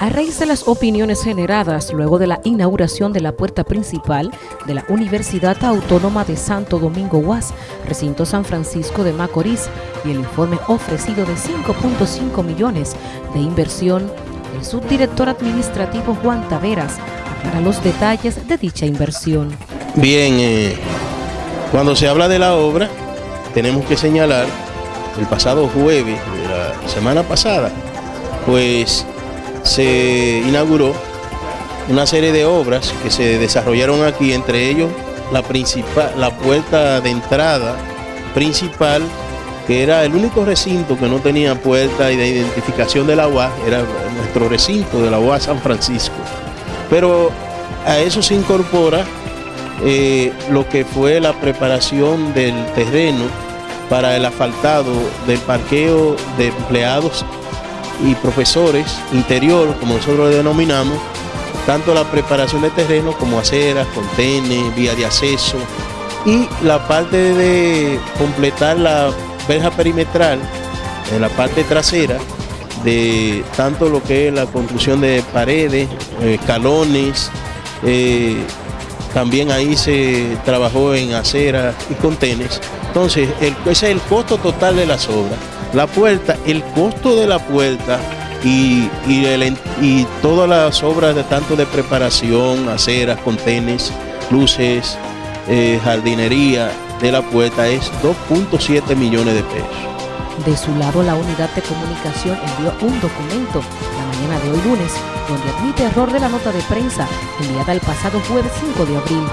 A raíz de las opiniones generadas luego de la inauguración de la puerta principal de la Universidad Autónoma de Santo Domingo UAS, recinto San Francisco de Macorís, y el informe ofrecido de 5.5 millones de inversión, el subdirector administrativo Juan Taveras aclara los detalles de dicha inversión. Bien, eh, cuando se habla de la obra, tenemos que señalar el pasado jueves la semana pasada, pues se inauguró una serie de obras que se desarrollaron aquí, entre ellos la, principal, la puerta de entrada principal, que era el único recinto que no tenía puerta de identificación de la UAS, era nuestro recinto de la UAS San Francisco. Pero a eso se incorpora eh, lo que fue la preparación del terreno para el asfaltado del parqueo de empleados y profesores interior, como nosotros lo denominamos, tanto la preparación de terreno como aceras, contenes, vía de acceso y la parte de completar la verja perimetral en la parte trasera de tanto lo que es la construcción de paredes, escalones, eh, también ahí se trabajó en aceras y contenes. Entonces, ese es el costo total de las obras. La puerta, el costo de la puerta y, y, todas las obras de tanto de preparación, aceras, contenes, luces, eh, jardinería de la puerta es 2.7 millones de pesos. De su lado, la unidad de comunicación envió un documento la mañana de hoy lunes, donde admite error de la nota de prensa enviada el pasado jueves 5 de abril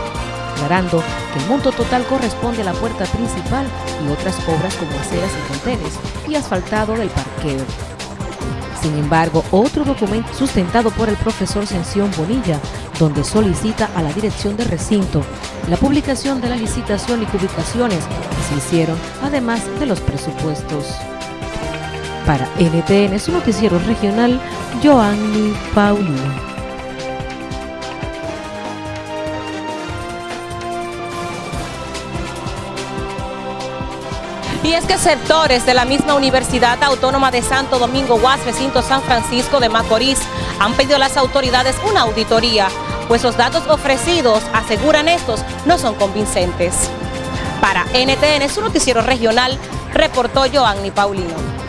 aclarando que el monto total corresponde a la puerta principal y otras obras como aceras y contenes y asfaltado del parqueo. Sin embargo, otro documento sustentado por el profesor Sención Bonilla, donde solicita a la dirección de recinto la publicación de la licitación y publicaciones que se hicieron, además de los presupuestos. Para NTN, su noticiero regional, Joanny Paulino. Y es que sectores de la misma Universidad Autónoma de Santo Domingo UAS, recinto San Francisco de Macorís, han pedido a las autoridades una auditoría, pues los datos ofrecidos, aseguran estos, no son convincentes. Para NTN, su noticiero regional, reportó Joanny Paulino.